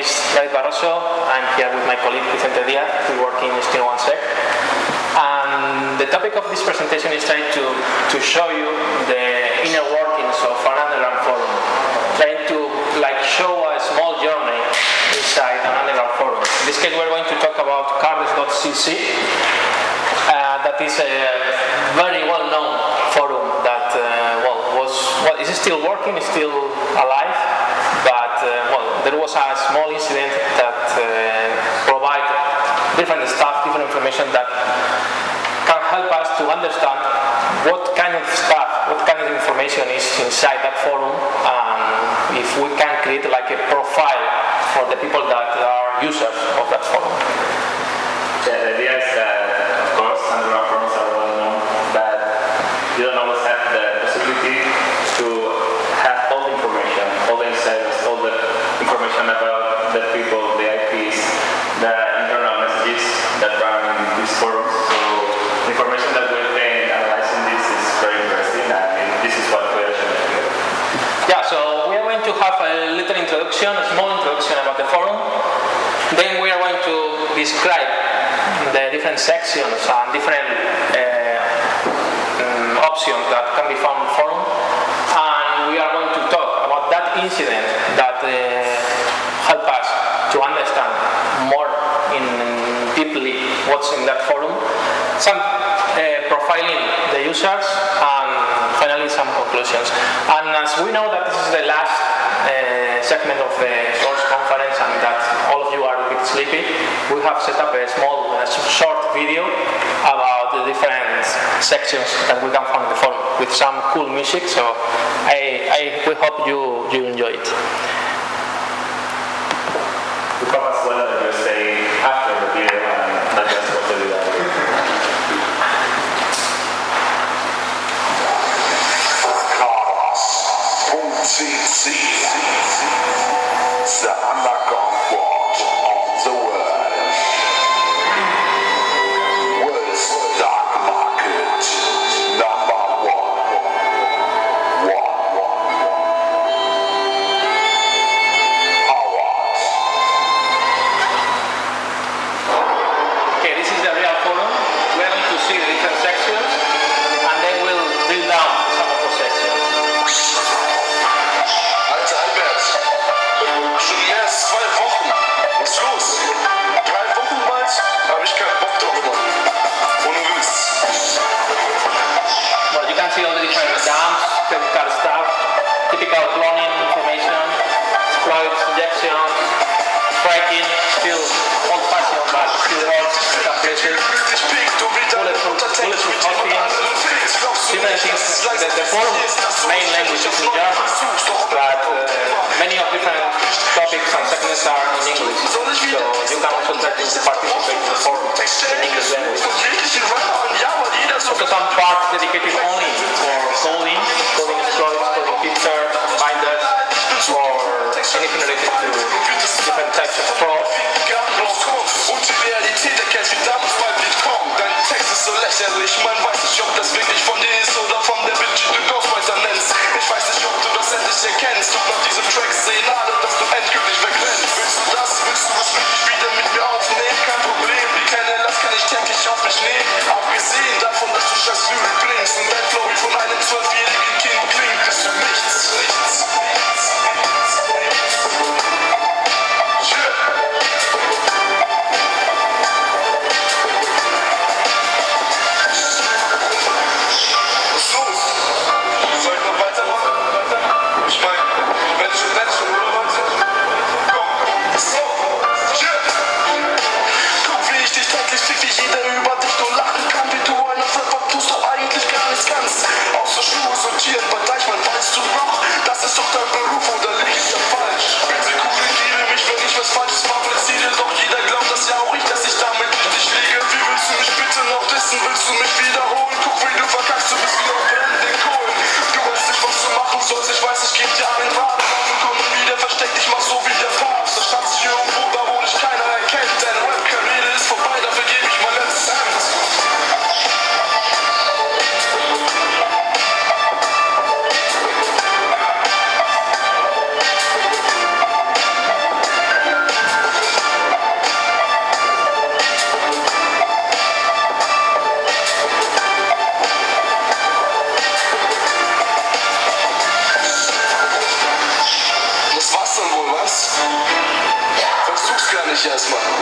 is David Barroso. I'm here with my colleague Vicente Diaz. We work in Steno Sec. And the topic of this presentation is trying to, to show you the inner workings of an underground forum. Trying to like show a small journey inside an underground forum. In this case, we're going to talk about carders.cc. Uh, that is a very well-known forum that, uh, well, was, well, is it still working, is still alive, well, there was a small incident that uh, provided different stuff, different information that can help us to understand what kind of stuff, what kind of information is inside that forum, and if we can create like a profile for the people that are users of that forum. Yeah, the idea is of course, forums are well known, but you don't always have the possibility to have all the information, all the insights, all the information about the people, the IPs, the internal messages that run in these forums. So the information that we're getting analyzing this is very interesting, and this is what we're showing here. Yeah, so we are going to have a little introduction, a small introduction about the forum. Then we are going to describe the different sections and different um, options that can be found in forum. And we are going to talk about that incident that uh, help us to understand more in deeply what's in that forum. Some uh, profiling the users and finally some conclusions. And as we know that this is the last segment of the source conference and that all of you are a bit sleepy, we have set up a small, uh, short video about the different sections that we can find in the forum with some cool music. So I, I we hope you, you enjoy it. We hope as well that you stay after the video and not just watch the video. CC. It's the underground watch The, forum main language is in German, but uh, many of different topics and segments are in English. So you can also participate in the forum in English language. Also some parts dedicated so lächerlich, man weiß nicht, ob das wirklich von dir ist oder von der Bitch, die du Ghostwriter nennst. Ich weiß nicht, ob du das endlich erkennst. Doch nach diesem Track sehen alle, dass du endgültig wegrennst. Willst du das? Willst du es wirklich wieder mit mir aufnehmen? Kein Problem, wie keine Last kann ich täglich auf mich nehmen. Abgesehen davon, dass du scheiß Lyrik blinkst und dein Flow wie von enthousiasme.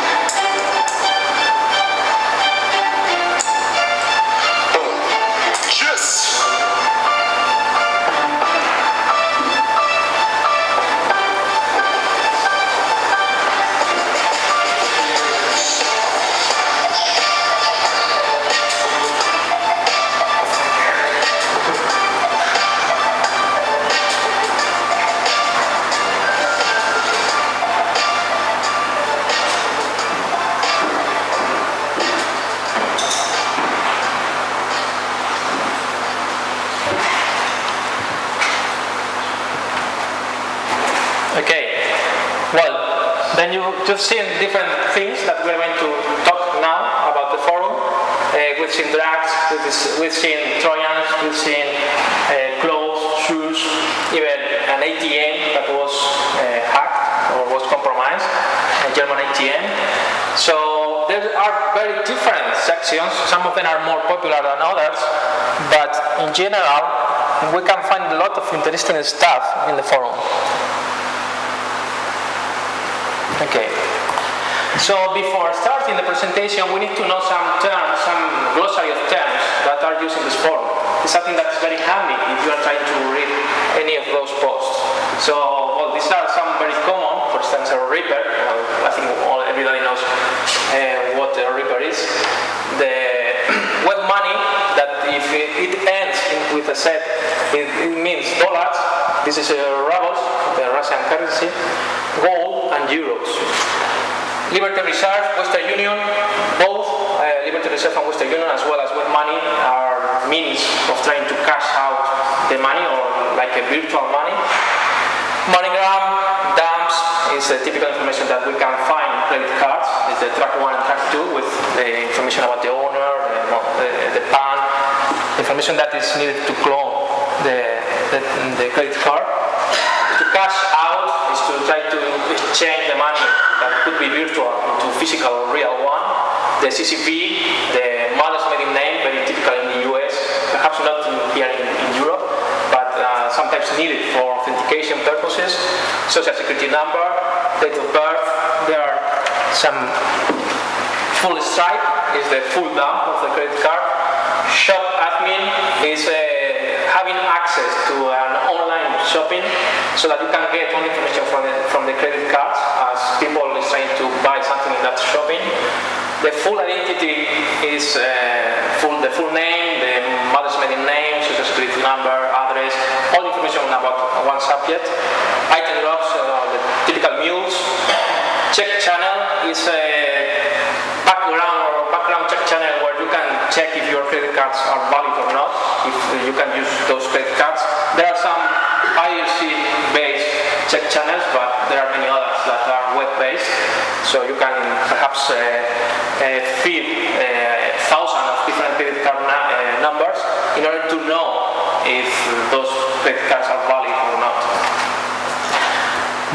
Interesting stuff in the forum. Okay. So before starting the presentation, we need to know some terms, some glossary of terms that are used in this forum. It's something that's very handy if you are trying to read any of those posts. So, well, these are some very common. For instance, a Ripper. Well, I think all, everybody knows uh, what a Ripper is. The web money that if it, it a set, it, it means dollars. This is a rubles, the Russian currency, gold and euros. Liberty Reserve, Western Union, both uh, Liberty Reserve and Western Union, as well as web money, are means of trying to cash out the money or like a virtual money. MoneyGram, Dumps is the typical information that we can find in credit cards. It's the track one and track two with the information about the owner, the, the, the PAN, information that is needed to clone the, the, the credit card. To cash out is to try to exchange the money that could be virtual into physical or real one. The CCP, the mother's maiden name, very typical in the US, perhaps not in, here in, in Europe, but uh, sometimes needed for authentication purposes. Social security number, date of birth. There are some full stripe is the full dump of the credit card. Shop admin is uh, having access to an online shopping so that you can get all information from the, from the credit cards as people is trying to buy something in that shopping. The full identity is uh, full, the full name, the mother's maiden name, social security number, address, all information about one subject. Item logs, uh, the typical mules. Check channel is a background or background check channel where you can check if your credit cards are valid or not, if you can use those credit cards. There are some IRC-based check channels, but there are many others that are web-based. So you can perhaps uh, uh, feed uh, thousands of different credit card uh, numbers in order to know if those credit cards are valid or not.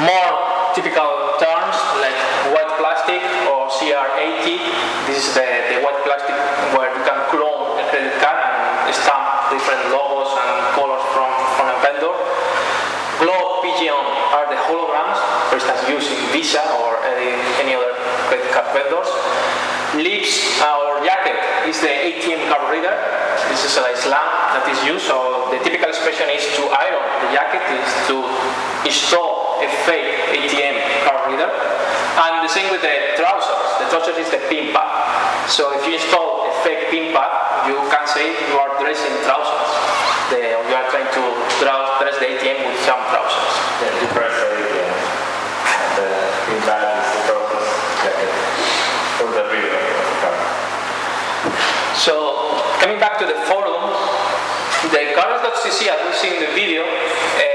More typical plastic or CR80. This is the, the white plastic where you can clone a credit card and stamp different logos and colors from, from a vendor. Globe Pigeon are the holograms, for instance using Visa or any, any other credit card vendors. Lips uh, or jacket is the ATM card reader. This is a slang that is used. So the typical expression is to iron the jacket is to install a fake ATM card reader. And the same with the trousers. The trousers is the pin pad. So if you install a fake pin pad, you can say you are dressing trousers. The, you are trying to dress, dress the ATM with some trousers. The difference is uh, the impact is the process jacket for the reader of the card. So coming back to the forum, the carders.cc, as we see in the video, uh,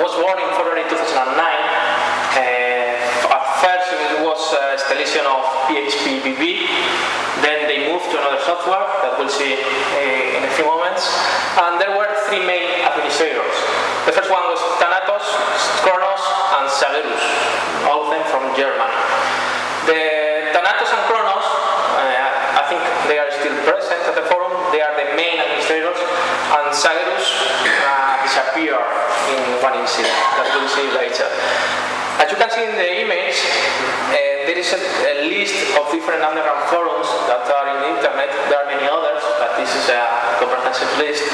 was born in February 2009. Uh, at first it was installation of phpBB, then they moved to another software that we'll see uh, in a few moments, and there were three main administrators. The first one was Thanatos, Kronos, and Sagerus, all of them from Germany. The Thanatos and Kronos, they are still present at the forum. They are the main administrators, and Sagerus uh, disappeared in one incident that we'll see later. As you can see in the image, uh, there is a, a list of different underground forums that are in the internet. There are many others, but this is a comprehensive list.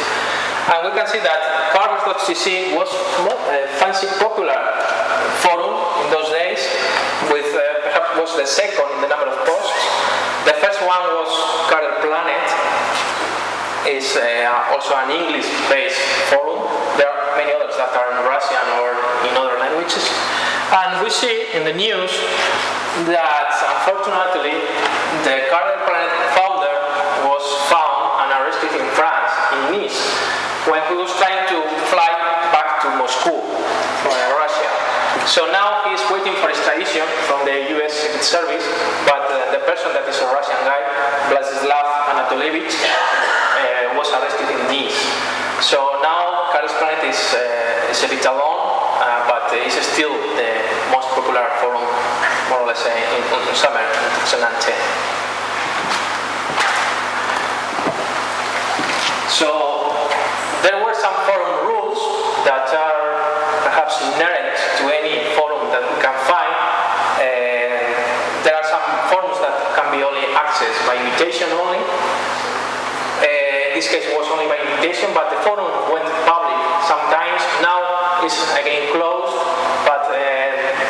And we can see that carders.cc was a fancy popular forum in those days, with uh, perhaps was the second in the number of posts. The first one was Carder Planet, is uh, also an English-based forum. There are many others that are in Russian or in other languages. And we see in the news that unfortunately the Carder Planet founder was found and arrested in France, in Nice, when he was trying to fly back to Moscow, uh, Russia. So now he's waiting for extradition from the US Secret Service, but uh, the person that is a Russian guy, Vladislav Anatolievich, uh, was arrested in Nice. So now Carder Planet is, uh, is a bit alone, uh, but it's still the most popular forum, more or less, uh, in, in summer 2010. So there were some forum rules that are inherent to any forum that we can find. Uh, there are some forums that can be only accessed by invitation only. Uh, this case was only by invitation, but the forum went public sometimes. Now it's again closed, but uh,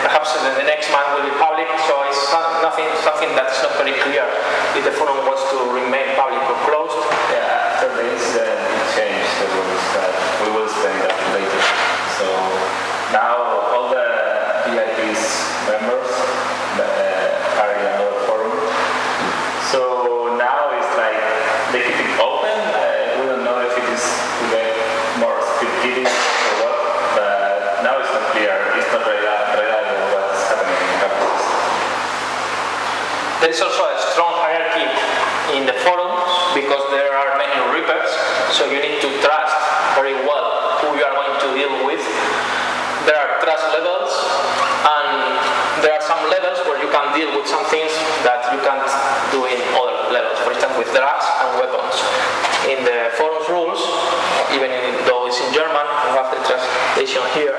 perhaps the, the next month will be public. So it's not, nothing, something that's not very clear if the forum wants to remain public or closed. Yeah, after the incident, it changed the rules that we will explain that later. So now all the VIPs members uh, are in another forum. So now it's like they keep it open. Uh, we don't know if it is to get more security or what, but now it's not clear. It's not reli- reliable what's happening in campus. There is also a strong hierarchy in the forums because there are many rippers, so you need to trust very well who you are going to deal with. There are trust levels, and there are some levels where you can deal with some things that you can't do in other levels. For instance, with drugs and weapons. In the forums rules, even though it's in German, we have the translation here.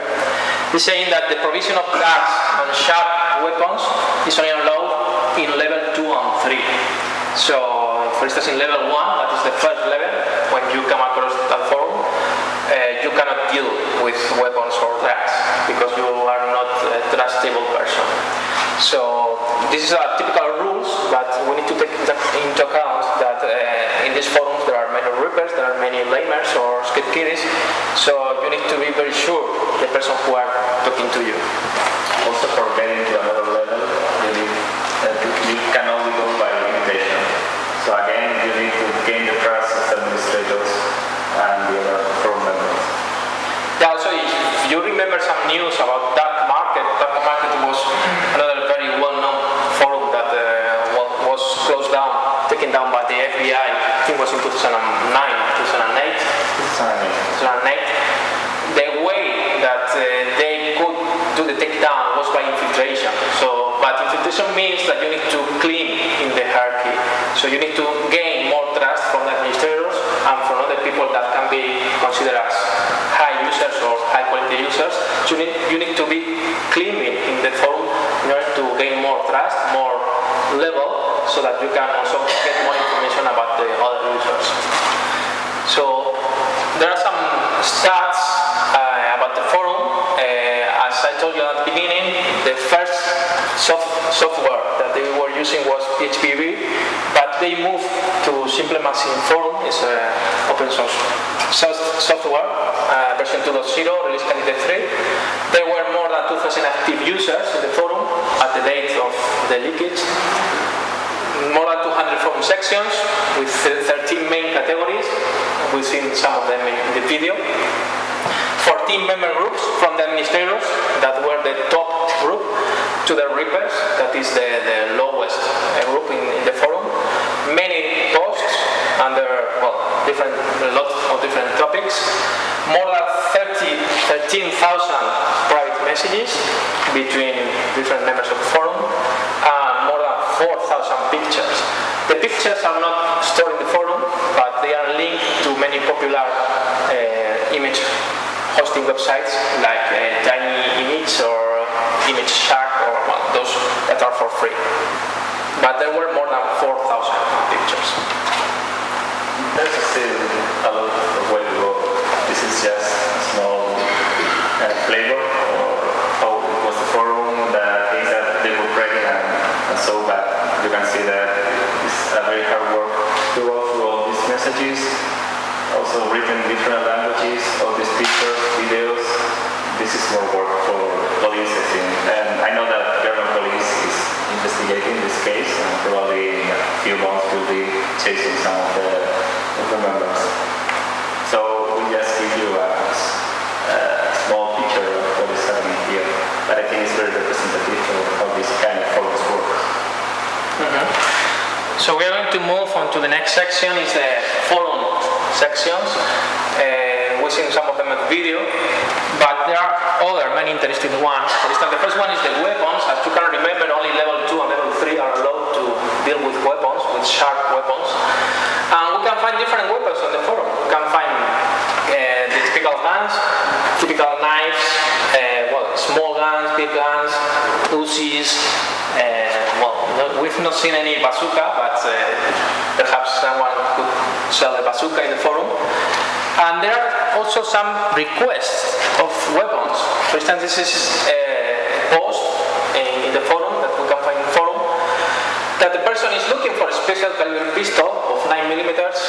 It's saying that the provision of drugs and sharp weapons is only allowed in level 2 and 3. So, for instance, in level 1, that is the first level, when you come across that forum, uh, you cannot deal with weapons or drugs because you are not a trustable person. So, this is a typical rules, but we need to take into account that uh, in these forums there are many rippers, there are many lamers or script kiddies, so you need to be very sure the person who are talking to you. Also for getting to another level, you need uh, to- you can only go by invitation. So again, you need to gain the trust of administrators and the other forum members. Yeah, also, if you remember some news about Dark Market, Dark Market was another very well-known forum that uh, wa- was closed down, taken down by the FBI. I think it was in 2009, 2008. 2008. The way that uh, they could do the takedown was by infiltration. So, but infiltration means that you need to clean in the hierarchy. So you need to gain more trust from the administrators and from other people that can be considered as high users or high quality users. You need, you need to be cleaning in the forum in order to gain more trust, more level, so that you can also get more information about the other users. So there are some stats uh, about the forum. Uh, as I told you at the beginning, the first soft software that they were using was phpBB, but they moved to Simple Machine Forum, it's an open source soft- software, uh, version 2.0, release candidate 3. There were more than 2,000 active users in the forum at the date of the leakage more than 200 forum sections with 13 main categories. We've seen some of them in the video. 14 member groups from the administrators that were the top group to the rippers, that is the, the lowest uh, group in, in the forum. Many posts under well, different, a lot of different topics. More than 30, 13,000 private messages between different members of the forum. Than 4,000 pictures. The pictures are not stored in the forum, but they are linked to many popular uh, image hosting websites like uh, Tiny Image or ImageShack or well, those that are for free. But there were more than 4,000 pictures. There's still a lot of way to go. This is just small uh, flavor or how it was the forum, the things that they were creating and, and so but you can see that it's a very hard work to go through all these messages, also written different languages, all these pictures, videos. This is more work for police, I think. And I know that German police is investigating this case and probably in a few months will be chasing some of the, of the members. So we just give you a, a small picture of what is happening here, but I think it's very representative of how this kind of forums work. Mm-hmm. So we are going to move on to the next section, is the forum sections. Uh, we seen some of them at video, but there are other many interesting ones. For instance, the first one is the weapons. As you can remember, only level 2 and level 3 are allowed to deal with weapons, with sharp weapons. And we can find different weapons on the forum. We can find uh, the typical guns, typical knives, uh, well, small guns, big guns, Uzis, uh, we've not seen any bazooka, but uh, perhaps someone could sell a bazooka in the forum. And there are also some requests of weapons. For instance, this is a post in, in the forum that we can find in the forum that the person is looking for a special caliber pistol of 9 millimeters,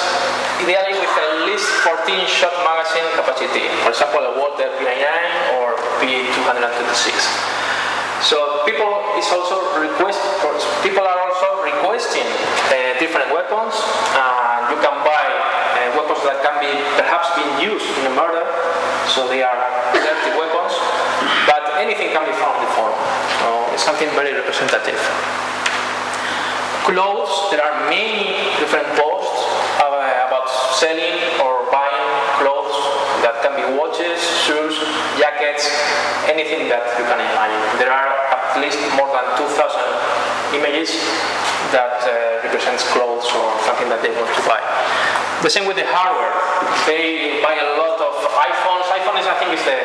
ideally with at least 14 shot magazine capacity. For example, a Walther P99 or P226. So people is also request people are also requesting uh, different weapons. and you can buy uh, weapons that can be perhaps being used in a murder, so they are dirty weapons. But anything can be found in the forum. So it's something very representative. Clothes, there are many different posts uh, about selling or buying clothes that can be watches, shoes, jackets, anything that you can imagine. There are at least more than 2,000 images that uh, represents clothes or something that they want to buy. The same with the hardware. They buy a lot of iPhones. iPhone is, I think, is the,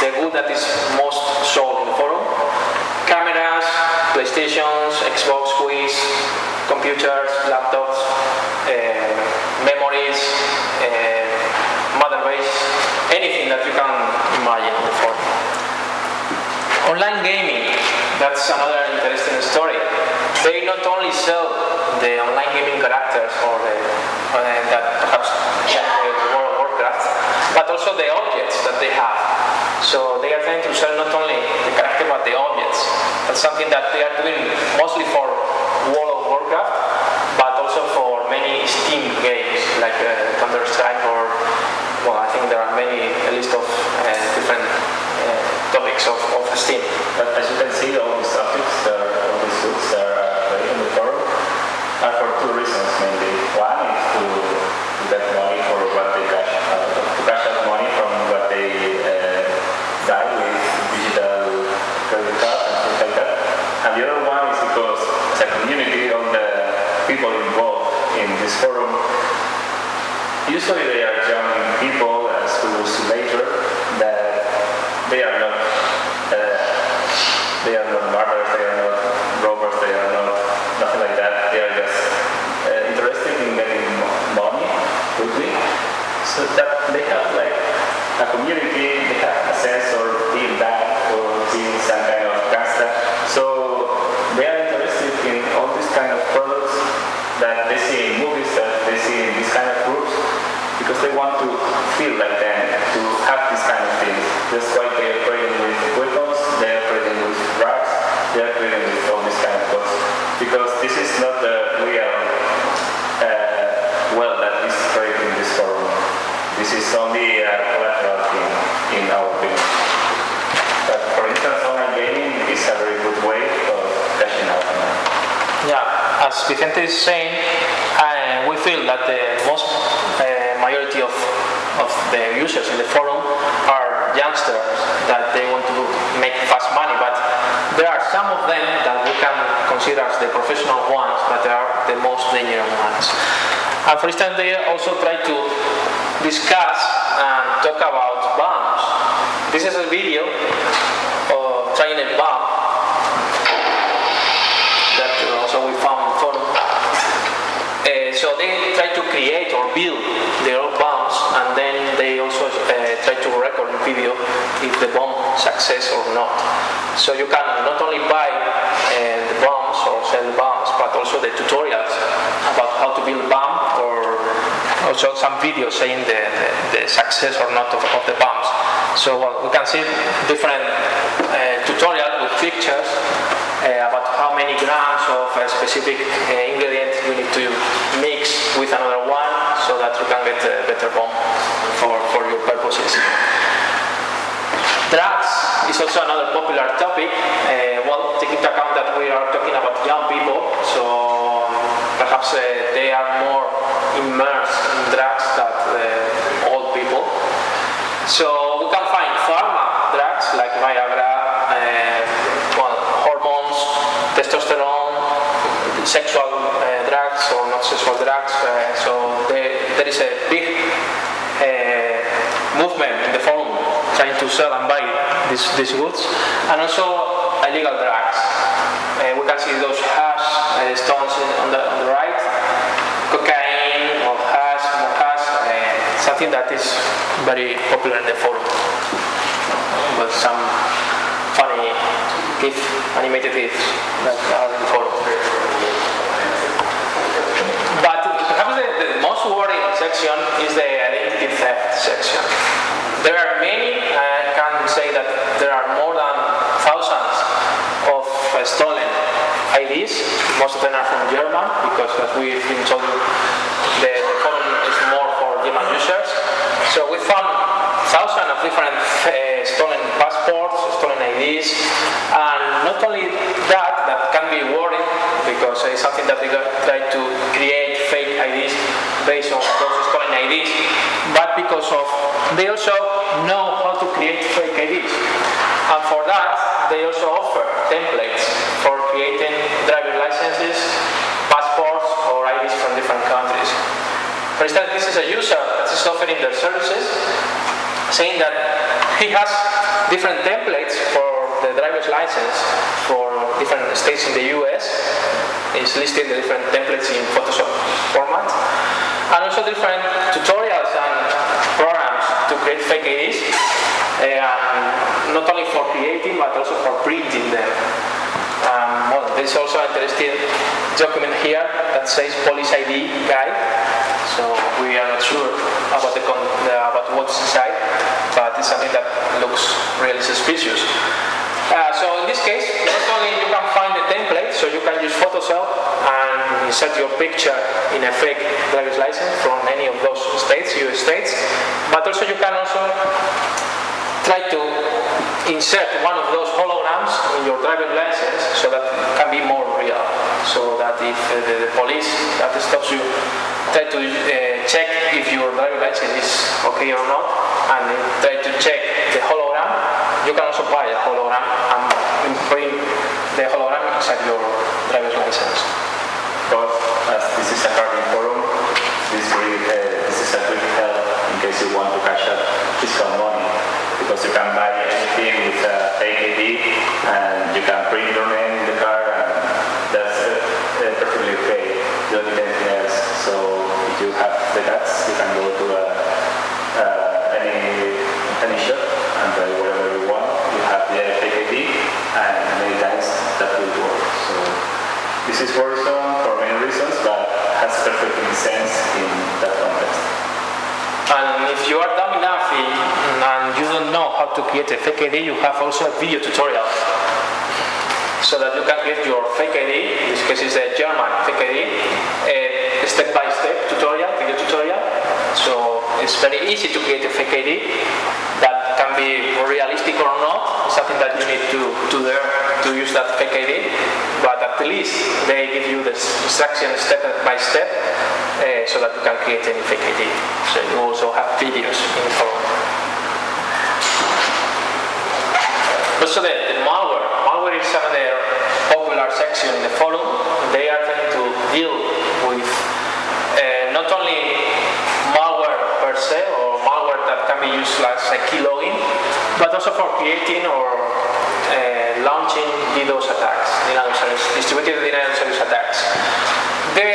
the good that is most sold in the forum. Cameras, PlayStations, Xbox, Quiz, computers, laptops, uh, memories, uh, mother anything that you can imagine in the forum. Online gaming, that's another interesting story. They not only sell the online gaming characters or the, that perhaps World of Warcraft, but also the objects that they have. So they are trying to sell not only the character but the objects. That's something that they are doing mostly for World of Warcraft, but also for many Steam games like uh, Counter Strike or well, I think there are many a list of uh, different topics of, of Steam. But as you can see, all these that are, all these goods that are uh, in the forum are for two reasons mainly. One is to, to get money for what they cash, uh, to cash out money from what they uh, buy with digital credit cards and things like that. And the other one is because as a community, all the people involved in this forum, usually they are young people, as we will see later, that they are not uh, they are not murderers, they are not robbers, they are not nothing like that. They are just uh, interested in getting mo- money quickly. So that they have like a community, they have a sense or being some kind of. So they are interested in all these kind of products that they see in movies, that they see in these kind of groups, because they want to feel like them, to have these kind of things. That's they are trading with weapons, they are trading with drugs, they are trading with all these kind of things. Because this is not the real uh, well that is created in this forum. This is only a collateral thing, in our opinion. But for instance, online gaming is a very good way of cashing out on that. Yeah, as Vicente is saying, uh, we feel that the most uh, majority of, of the users in the forum are youngsters that they want to make fast money, but there are some of them that we can consider as the professional ones, but they are the most dangerous ones. And for instance, they also try to discuss and talk about bombs. This is a video of trying a bomb that also we found in the forum. Uh, so they try to create or build their own bombs and then they also uh, try to record in video if the bomb success or not. So you can not only buy uh, the bombs or sell the bombs but also the tutorials about how to build bomb or also some videos saying the, the, the success or not of, of the bombs. So well, we can see different uh, tutorial with pictures about how many grams of a specific uh, ingredient you need to mix with another one so that you can get a better bomb for, for your purposes. Drugs is also another popular topic. Uh, well, take into account that we are talking about young people, so perhaps uh, they are more immersed in drugs than uh, old people. So we can find pharma drugs like Viagra, uh, well, hormones, testosterone, sexual uh, drugs or not sexual drugs. So there, there is a big uh, movement in the forum trying to sell and buy these, these goods, and also illegal drugs. Uh, we can see those hash uh, stones on the, on the right, cocaine or hash, more hash, uh, something that is very popular in the forum. With some funny GIF, animated GIFs that are in the forum. But perhaps the, the most worrying section is the identity theft section. There are many, I can say that there are more than thousands of uh, stolen IDs. Most of them are from German because as we've been told the, forum is more for German users. So we found thousands of different uh, stolen passports, stolen IDs, and not only that, that can be worrying because it's something that they try to create based on those stolen IDs, but because of they also know how to create fake IDs, and for that they also offer templates for creating driver licenses, passports, or IDs from different countries. For instance, this is a user that is offering their services, saying that he has different templates for the driver's license for different states in the US. He's listing the different templates in Photoshop format, and also different tutorials and programs to create fake IDs, and not only for creating but also for printing them. Um, well, there's also an interesting document here that says police ID guide. So we are not sure about the, con- the about what's inside, but it's something that looks really suspicious. Uh, so in this case, not only you can find the template, so you can use Photoshop and insert your picture in a fake driver's license from any of those states, US states, but also you can also try to insert one of those holograms in your driving license so that it can be more real. So that if uh, the, the police that stops you try to uh, check if your driving license is okay or not and try to check the hologram, you can also buy a hologram and imprint the hologram inside your driver's license. But as this is a carding forum, this, really, uh, this is a quick help in case you want to cash out fiscal money. Because you can buy anything with a fake and you can print your name in the car and that's uh, uh, perfectly okay. You don't need anything else. So if you have the guts, you can go to a, uh, any, any shop and buy whatever you want. You have the fake ID and many times that will work. So this is worrisome for many reasons, but has perfect sense in that context. And if you are dumb enough and you don't know how to create a fake ID, you have also a video tutorial. So that you can create your fake ID, in this case is a German fake ID, a step-by-step tutorial, video tutorial. So it's very easy to create a fake ID that be realistic or not. It's something that you need to, to learn to use that ID. But at least they give you the instruction step by step uh, so that you can create any ID. So you also have videos in the forum. Also the, the malware. Malware is another popular section in the forum. They are trying to deal with uh, not only malware per se or malware that can be used as a keylogin, but also for creating or uh, launching DDoS attacks, denial service distributed denial service attacks. The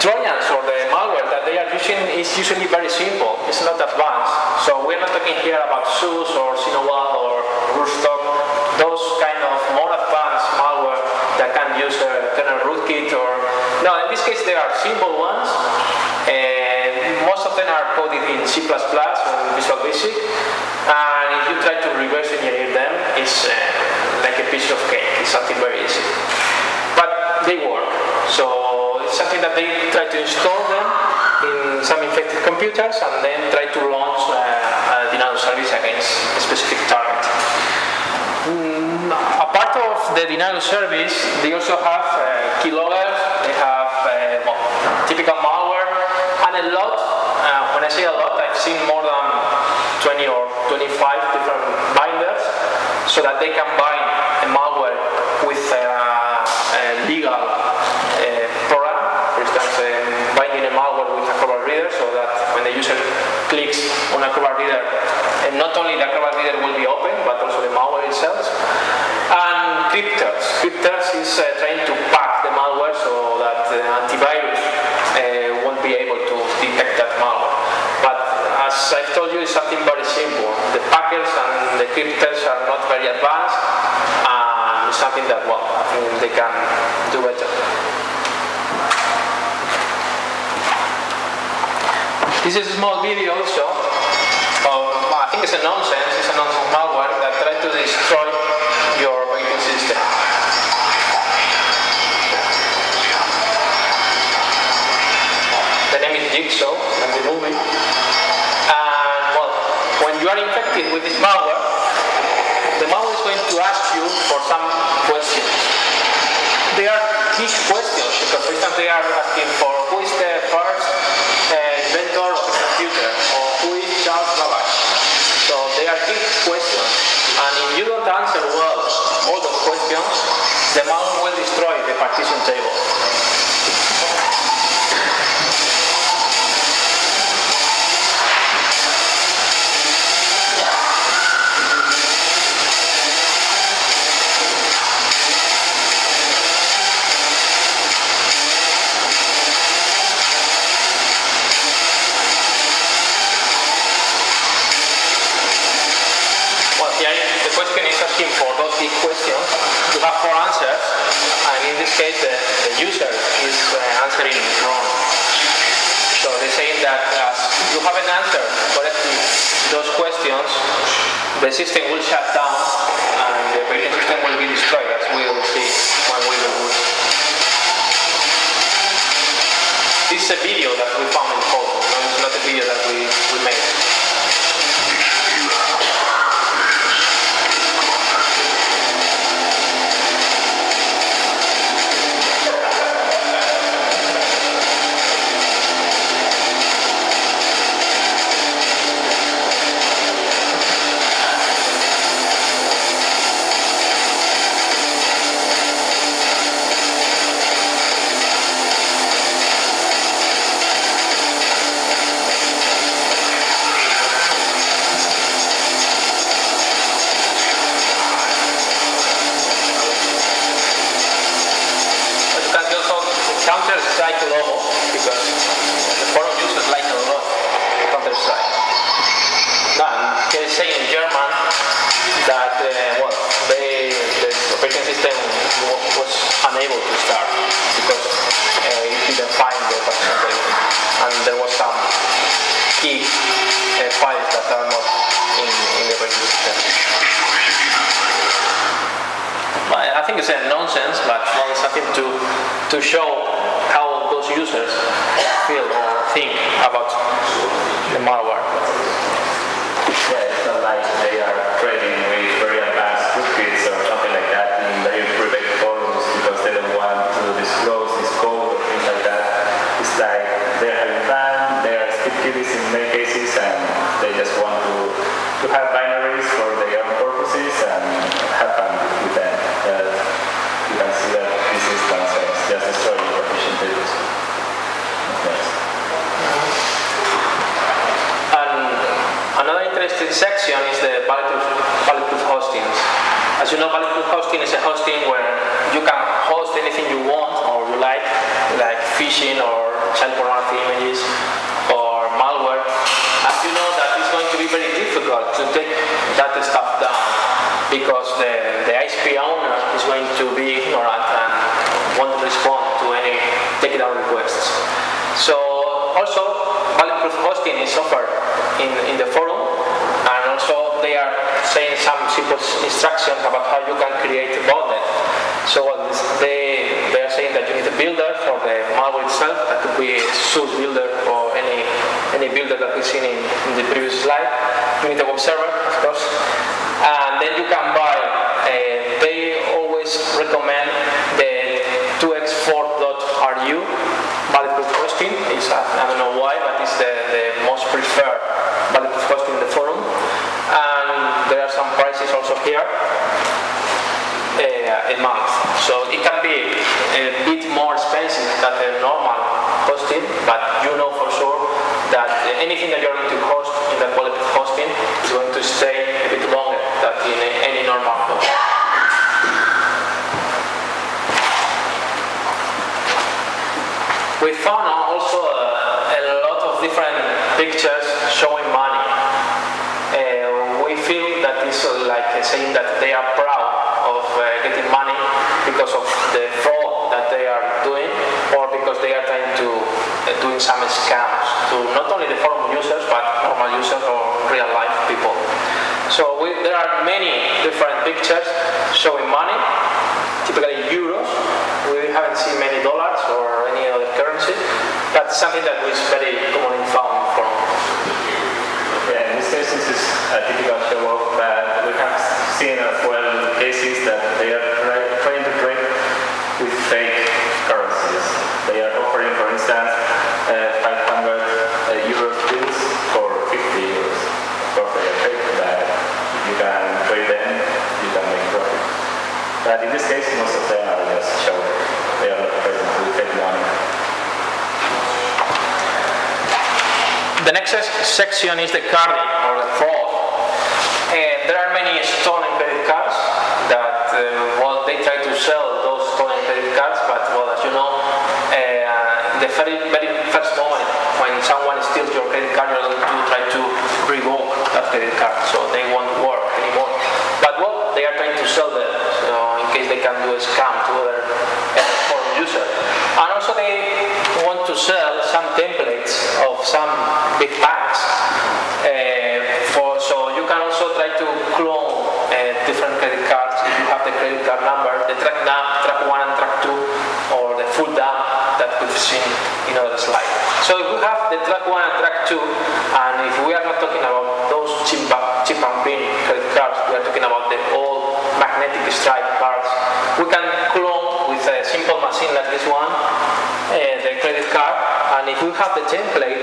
Trojans or the malware that they are using is usually very simple. It's not advanced. So we're not talking here about ZeuS or Sinowal or Rustock, those kind of more advanced malware that can use a kernel rootkit or no. In this case, there are simple ones. And most of them are coded in C++ or Visual Basic. And if you try to reverse engineer them, it's uh, like a piece of cake. It's something very easy. But they work. So it's something that they try to install them in some infected computers and then try to launch uh, a denial of service against a specific target. Mm, a part of the denial of service, they also have uh, keyloggers, they have uh, typical malware, and a lot, uh, when I say a lot, I've seen more than 20 or 25 different binders so that they can bind a malware with a, a legal uh, program, for instance, um, binding a malware with Acrobat Reader so that when the user clicks on Acrobat Reader, and not only the Acrobat Reader will be open, but also the malware itself. And crypters. Crypters is uh, trying to pack the malware so that the antivirus uh, won't be able to detect that malware. But as I've told you, it's something very simple. The packers and the crypters are not very advanced, and something that, well, I think they can do better. This is a small video also of, well, I think it's a nonsense, it's a nonsense malware that tries to destroy your operating system. With this malware, the malware is going to ask you for some questions. They are key questions because, for instance, they are asking for who is the first uh, inventor of the computer or who is Charles Babbage. So they are key questions. And if you don't answer well all those questions, the malware will destroy the partition table. Well, here the question is asking for those big questions. You have four answers, and in this case, the, the user is uh, answering wrong. So they're saying that as you haven't answered correctly those questions, the system will shut down and the operating system will be destroyed, as we will see when we reboot. This is a video that we found in photo, no, it's not a video that we, we made. Also a, a lot of different pictures showing money. Uh, we feel that it's uh, like saying that they are proud of uh, getting money because of the fraud that they are doing or because they are trying to uh, doing some scams to not only the forum users but normal users or real life people. So we, there are many different pictures showing money, typically euros. We haven't seen many dollars or any other currency. That's something that is very commonly found from Yeah, in this case, this is a typical show off, but we have seen as well cases that they are try- trying to trade with fake currencies. They are offering, for instance, uh, 500 uh, euros bills for 50 euros. Of course, they are fake, but if you can trade them, you can make profit. But in this case, most of them are just show. They are not present with fake money. The next se- section is the carding or the fraud. And there are many stolen credit cards that, uh, well, they try to sell those stolen credit cards, but, well, as you know, uh, the very, very first moment when someone steals your credit card, you're going to try to revoke that credit card, so they won't work anymore. But, well, they are trying to sell them, so in case they can do a scam to other uh, forum users. And also they want to sell some templates of some big banks. Uh, for, so you can also try to clone uh, different credit cards if you have the credit card number, the track, num, track 1 and track 2, or the full dump that we've seen in other slide. So if we have the track 1 and track 2, and if we are not talking about those chip, chip and pin credit cards, we are talking about the old magnetic stripe cards, we can clone with a simple machine like this one the credit card, and if we have the template,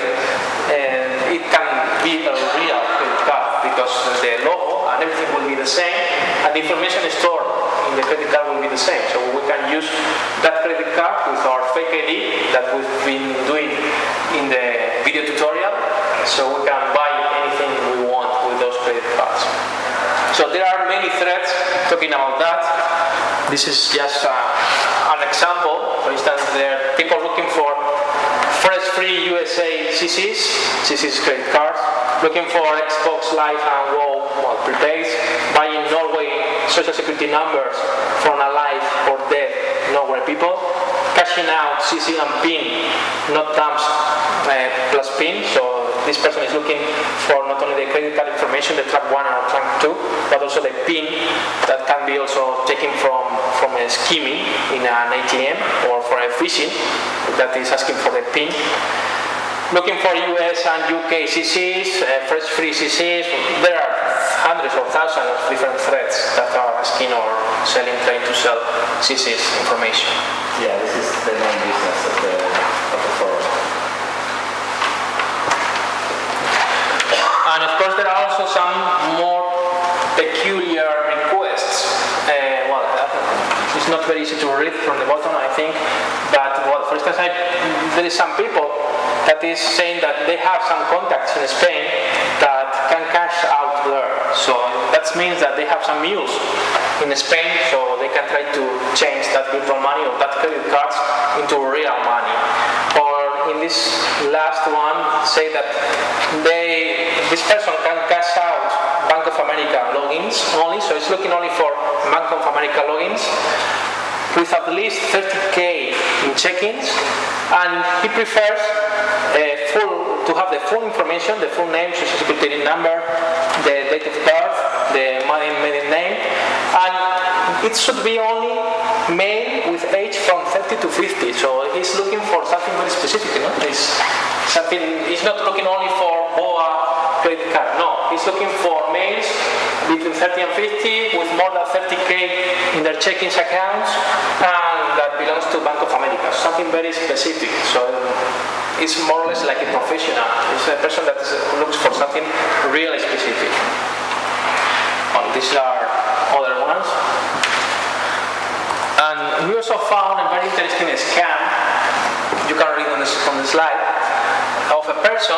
uh, it can be a real credit card because the logo and everything will be the same, and the information stored in the credit card will be the same. So we can use that credit card with our fake ID that we've been doing in the video tutorial, so we can buy anything we want with those credit cards. So there are many threads talking about that. This is just uh, an example. For instance, there are people looking for fresh free USA CCs, CCs credit cards, looking for Xbox Live and WoW well, prepaids, buying Norway social security numbers from alive or dead Norway people, cashing out CC and PIN, not dumps uh, plus PIN. So this person is looking for not only the credit card information, the track 1 or track 2, but also the PIN that can be also taken from, from a skimming in an ATM or for a phishing that is asking for the PIN. Looking for US and UK CCs, uh, fresh free CCs, there are hundreds or thousands of different threads that are asking or selling, trying to sell CCs information. Yeah, this is the main business of the, of the forum. And of course, there are also some more peculiar requests. Uh, well, uh, it's not very easy to read from the bottom, I think. But well, for instance, I, there is some people that is saying that they have some contacts in Spain that can cash out there. So that means that they have some mules in Spain, so they can try to change that virtual money or that credit cards into real money. Or in this last one, say that they, this person can cash out Bank of America logins only, so it's looking only for Bank of America logins with at least 30k in check-ins, and he prefers uh, full, to have the full information, the full name, social security number, the date of birth, the maiden name, and it should be only male with age from 30 to 50. So he's looking for something very specific. You know? He's something. He's not looking only for BOA credit card. No, he's looking for males between 30 and 50 with more than 30k in their checkings accounts and that belongs to Bank of America. Something very specific. So it's more or less like a professional. It's a person that looks for something really specific. These are other ones. And we also found a very interesting scam, you can read on the, on the slide, of a person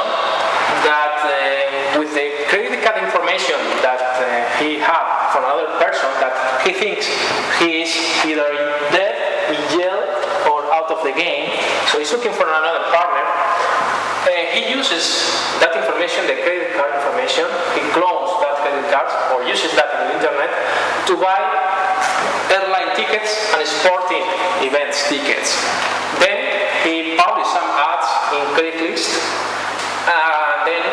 that uh, with the credit card information that uh, he had from another person that he thinks he is either dead, in jail, or out of the game, so he's looking for another partner. Uh, he uses that information, the credit card information, he clones that credit card or uses that in the internet to buy airline tickets and sporting events tickets. Then he publishes some ads in Craigslist and then,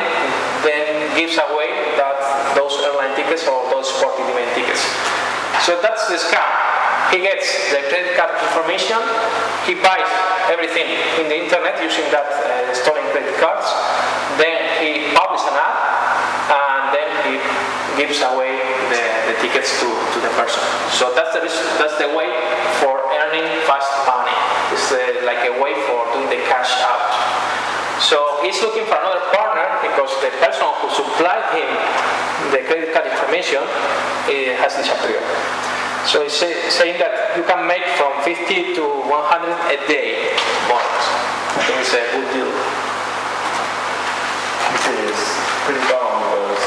then gives away that, those airline tickets or those sporting event tickets. So that's the scam. He gets the credit card information, he buys everything in the internet using that uh, stolen credit cards, then he publishes an ad, then he gives away the, the tickets to, to the person. So that's the, that's the way for earning fast money. It's uh, like a way for doing the cash out. So he's looking for another partner because the person who supplied him the credit card information eh, has disappeared. So he's say, saying that you can make from 50 to 100 a day more. I think it's a good deal. This is pretty common because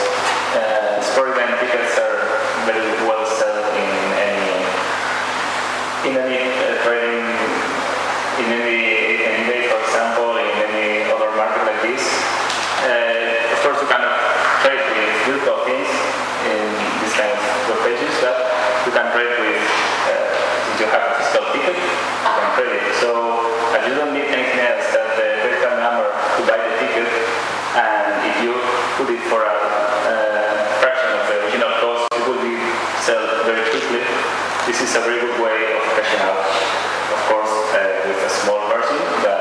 uh, sport event tickets are very well sold in any in any uh, trading in any in day, for example, in any other market like this. Uh, of course, you cannot trade with virtual things in this kind of web pages, but you can trade with uh, if you have a physical ticket, you can trade it. So uh, you don't need anything else that the credit card number to buy the ticket, and if you put it for a uh, fraction of the original cost, it will be sold very quickly. This is a very good way of cashing out. Of course, uh, with a small margin, but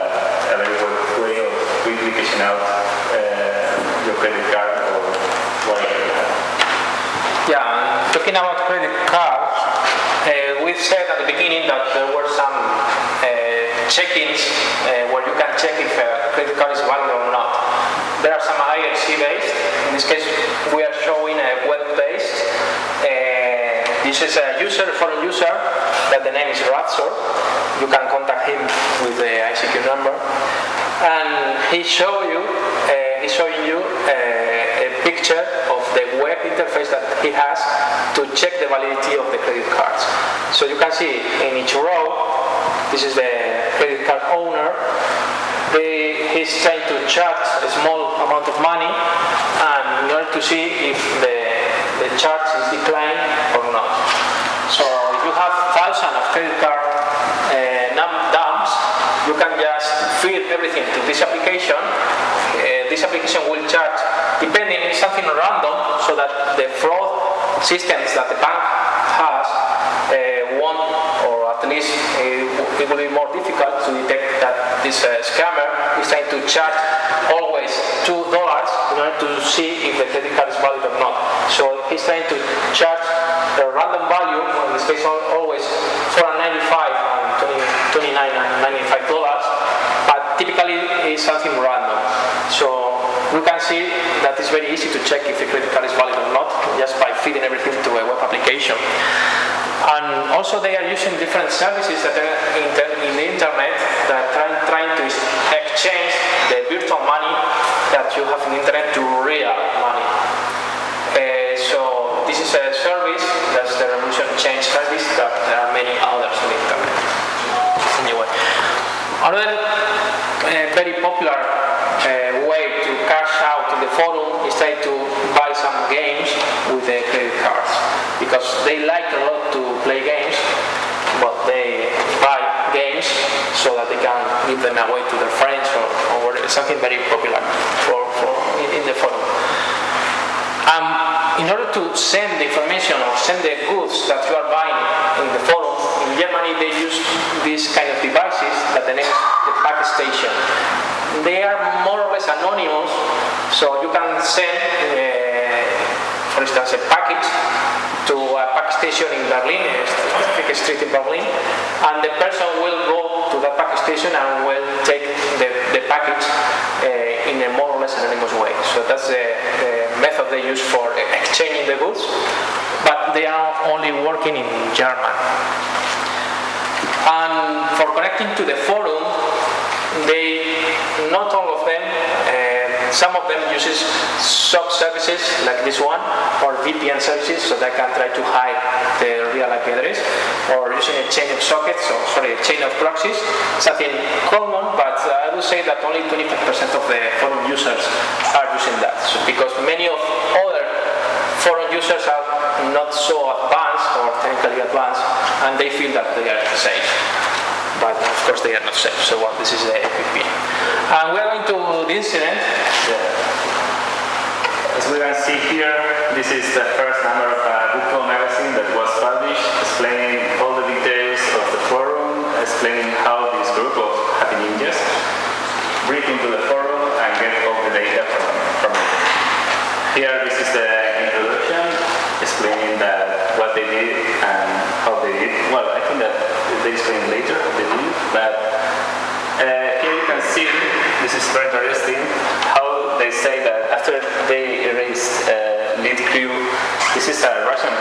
a very good way of quickly cashing out uh, your credit card or whatever you have. Yeah, and talking about credit cards, uh, we said at the beginning that there were some uh, check-ins uh, where you can check if a credit card is valid or not. There are some IRC based. In this case, we are showing a web-based. Uh, this is a user, foreign user, that the name is Razor. You can contact him with the ICQ number, and he show you, uh, he's showing you uh, picture of the web interface that he has to check the validity of the credit cards. So you can see in each row, this is the credit card owner. They, he's trying to charge a small amount of money, and in order to see if the, the charge is declined or not. So if you have thousands of credit card uh, you can just feed everything to this application. Uh, this application will charge, depending, on something random, so that the fraud systems that the bank has uh, won't, or at least uh, it will be more difficult to detect that this uh, scammer is trying to charge always two dollars in order to see if the credit card is valid or not. So he's trying to charge a random value, in this case al- always 495 and 20, 29 and 95 dollars, but typically it's something random. So we can see that it's very easy to check if a credit card is valid or not just by feeding everything to a web application. And also they are using different services that are in the, in the internet that are trying to exchange the virtual money that you have in the internet to real money. Uh, so this is a popular uh, way to cash out in the forum is try to buy some games with the credit cards because they like a lot to play games, but they buy games so that they can give them away to their friends or, or something very popular for, for in, in the forum. Um, in order to send the information or send the goods that you are buying in the forum, in Germany they use these kind of devices that the is the pack station. They are more or less anonymous, so you can send, uh, for instance, a package to a pack station in Berlin, a street in Berlin, and the person will go that package station and will take the, the package uh, in a more or less anonymous way. So that's the, the method they use for exchanging the goods, but they are only working in German. And for connecting to the forum, they, not all of them, uh, some of them uses sub services like this one, or VPN services, so they can try to hide the real IP address, or using a chain of sockets, or sorry, a chain of proxies, something common, but I would say that only 25% of the forum users are using that, so because many of other forum users are not so advanced or technically advanced, and they feel that they are safe. But of course they are not safe, so well, this is the VPN. And we're going to the incident. As we can see here, this is the first number of uh, a Google magazine that was published, explaining all the details of the forum, explaining how this group of happy ninjas break into the forum and get all the data from, from it. Here, this is the introduction, explaining that what they did and how they did. Well, I think that they explain later but uh, here you can see, this is very interesting, how they say that after they erased uh, lead crew, this is a Russian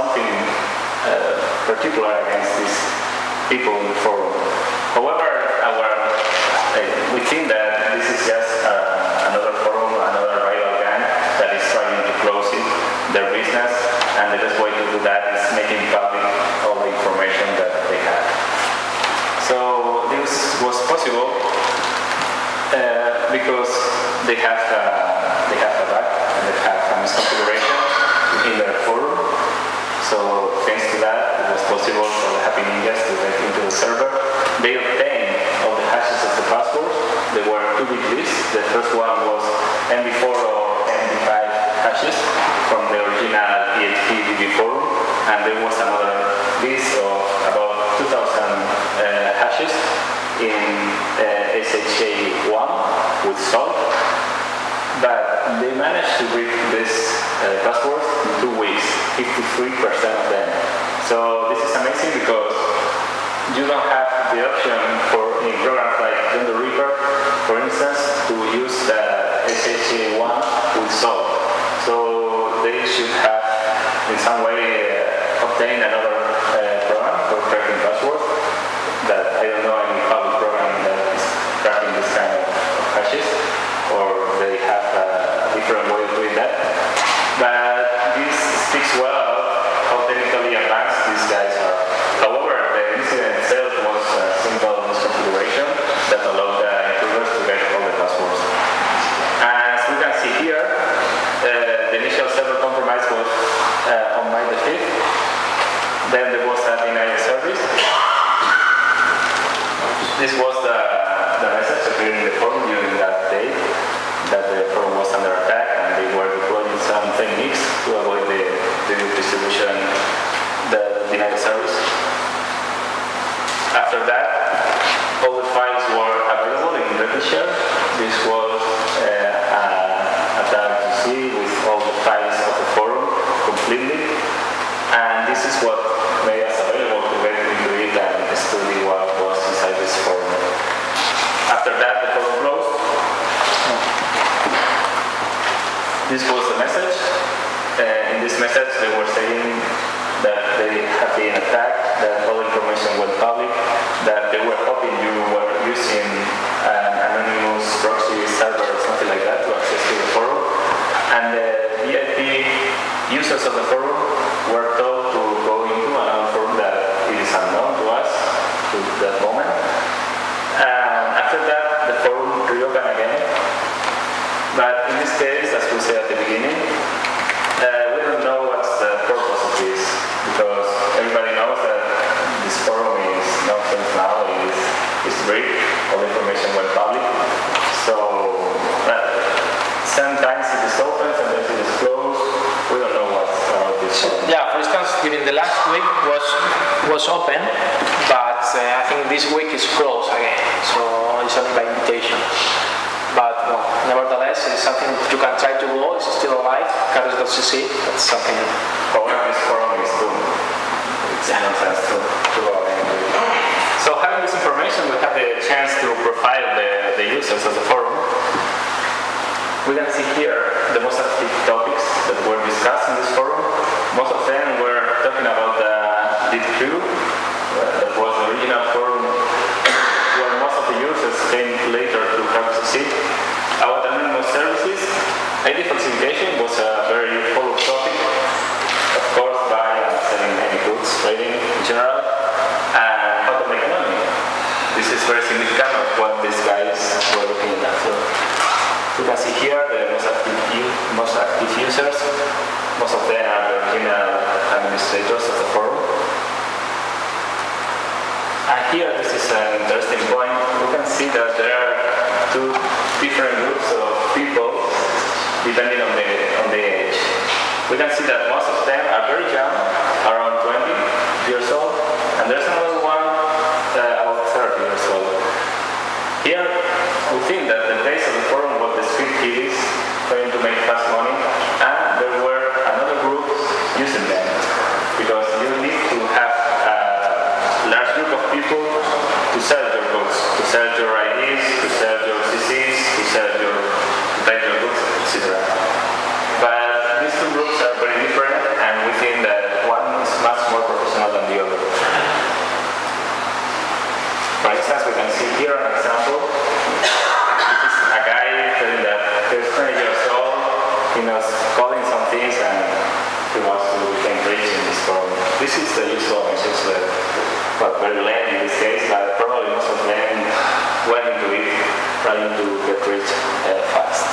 something uh, particular against these people in the forum. However, our, uh, we think that this is just uh, another forum, another rival gang that is trying to close it, their business, and the best way to do that is making public all the information that they have. So this was possible uh, because they have uh, they have a bug and they have a misconfiguration in their forum. So thanks to that, it was possible for the Happy Ninjas to get into the server. They obtained all the hashes of the passwords. There were two big lists. The first one was MD4 or MD5 hashes from the original PHP DB forum, and there was another list of about 2,000 uh, hashes in uh, SHA1 with salt. But they managed to break this uh, password in two weeks, 53% of them. So this is amazing because you don't have the option for in programs like the Ripper, different groups of people depending on the on the age. We can see that most of them are very young, around 20 years old, and there's another one uh, about 30 years old. Here, we think that the base of the forum was the script kiddies trying to make fast money, and there were another group using them because you need to have a large group of people to sell your goods, to sell your IDs, to sell your CCs, to sell your to buy your goods, etc. But these two groups are very different, and we think that one is much more professional than the other. For instance, we can see here an example. This is a guy telling that he's 20 years old, he knows coding some things, and he wants to become rich in this forum. This is the usual message that, but very lame in this case, but probably most of them went into it trying to get rich uh, fast.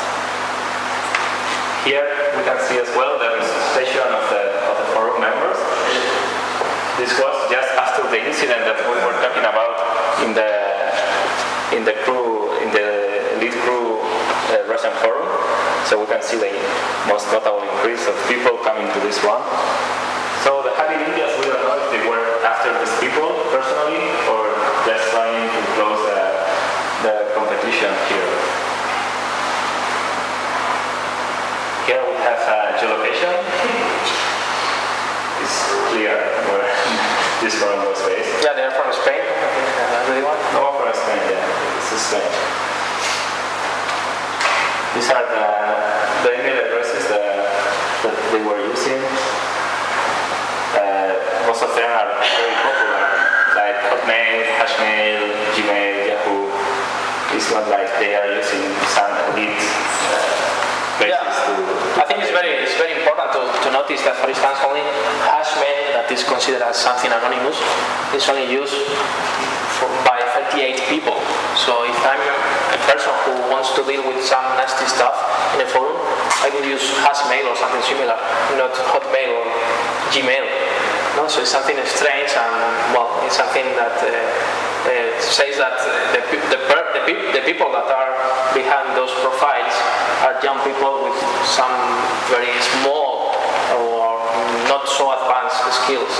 Here we can see as well the registration of the, of the forum members. This was just after the incident that we were talking about in the in the crew in the lead crew uh, Russian forum. So we can see the most notable increase of people coming to this one. So the happy ninjas, we don't know if they were after these people personally or just trying to close the, the competition here. Here we have a geolocation. It's clear where this forum was based. Yeah, they're from Spain. I think uh, everyone. No for Spain, yeah. This is Spain. These are the, the email addresses that, that they were using. Uh, most of them are very popular, like Hotmail, Hushmail, Gmail, Yahoo. It's not like they are using some elite uh, places Yeah. to, I think it's very, it's very important to, to notice that, for instance, only hushmail that is considered as something anonymous is only used for, by 38 people. So if I'm a person who wants to deal with some nasty stuff in a forum, I will use hushmail or something similar, not hotmail or gmail. No, so it's something strange and well, it's something that uh, uh, says that the, the, the, the people that are behind those profiles are young people with some very small or not so advanced skills.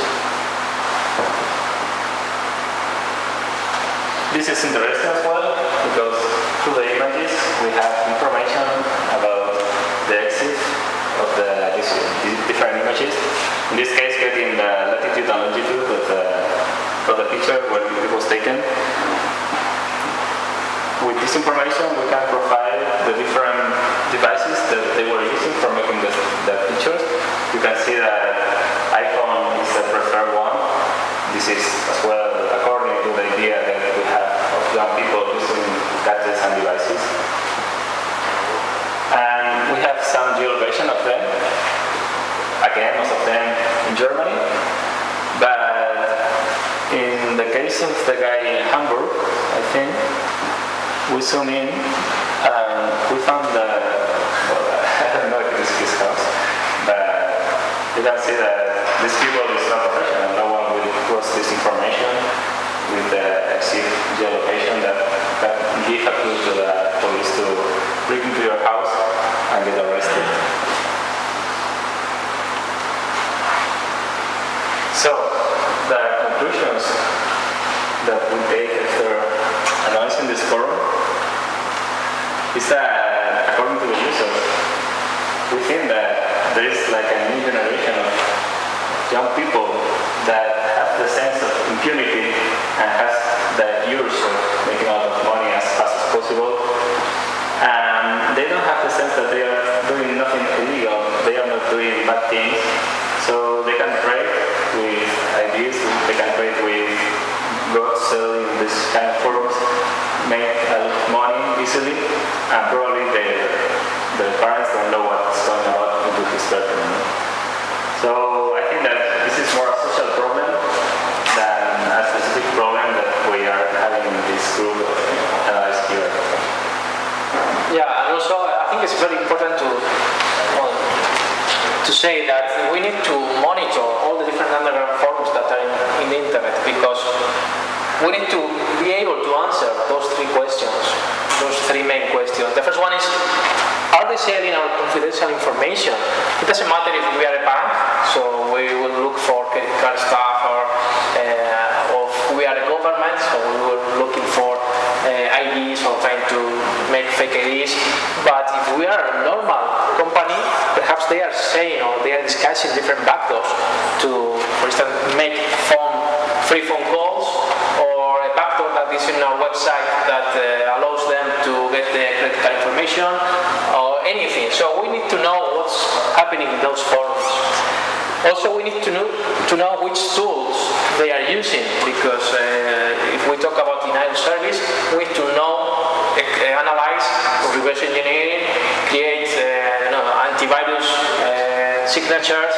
This is interesting as well because through the images we have information about the EXIF of the different images. In this case, getting the latitude and longitude of the, of the picture taken. With this information, we can profile the different devices that they were using for making the, the pictures. You can see that iPhone is the preferred one. This is as well according to the idea that we have of young people using gadgets and devices. And we have some geolocation of them. Again, most of them in Germany saw the guy in Hamburg, I think. We saw him. Uh, we found the, well, I don't know if it was his house, but you can see that these people is not professional. No one will cross this information with the EXIF geolocation that, that give a clue to the police to bring into your house and get arrested. So, the conclusions that we take after analyzing this forum is that, according to the users, we think that there is like a new generation of young people that have the sense of impunity and has the urge of making a lot of money as fast as possible. And they don't have the sense that they are doing nothing illegal, they are not doing bad things. So they can trade with ideas, they can trade with goods selling this kind of forums, make a lot of money easily, and probably the, the parents don't know what's going on into this know. So I think that this is more a social problem than a specific problem that we are having in this group of uh, here. Yeah, and also I think it's very important to well, to say that we need to monitor all the different underground forums that are in, in the internet because we need to be able to answer those three questions, those three main questions. The first one is, are they selling our confidential information? It doesn't matter if we are a bank, so we will look for credit card stuff, or, uh, or we are a government, so we will looking for uh, IDs or trying to make fake IDs. But if we are a normal company, perhaps they are saying or they are discussing different backdoors to, for instance, make phone free phone calls happening in those forums. Also, we need to know, to know which tools they are using because uh, if we talk about denial service, we need to know, uh, analyze, reverse engineering, create uh, know, antivirus uh, signatures,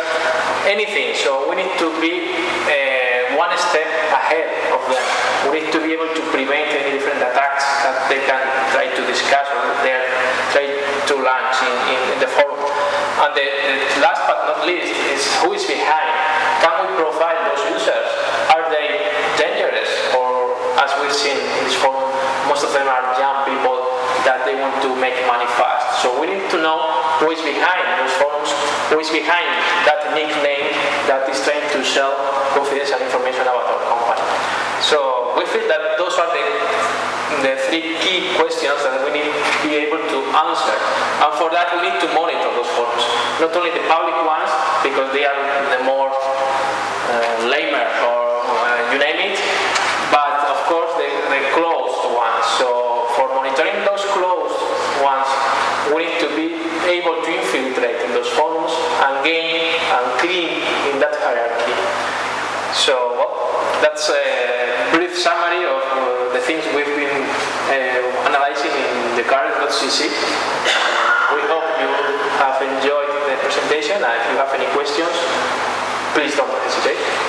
anything. So we need to be uh, one step ahead of them. We need to be able to prevent any different attacks that they can try to discuss or they are trying to launch in, in, in the forum. And the, the last but not least is who is behind. Can we profile those users? Are they dangerous? Or as we've seen in this forum, most of them are young people that they want to make money fast. So we need to know who is behind those forums, who is behind that nickname that is trying to sell confidential information about our company. So we feel that those are the, the three key questions that we need to be able to answer. And for that we need to monitor those forums. Not only the public ones, because they are the more uh, lamer or uh, you name it, but of course the, the closed ones. So for monitoring those closed ones, we need to be able to infiltrate in those forums and gain and clean in that hierarchy. So well, that's a brief summary of uh, things we've been uh, analyzing in the carders.cc. We hope you have enjoyed the presentation and if you have any questions, please don't hesitate.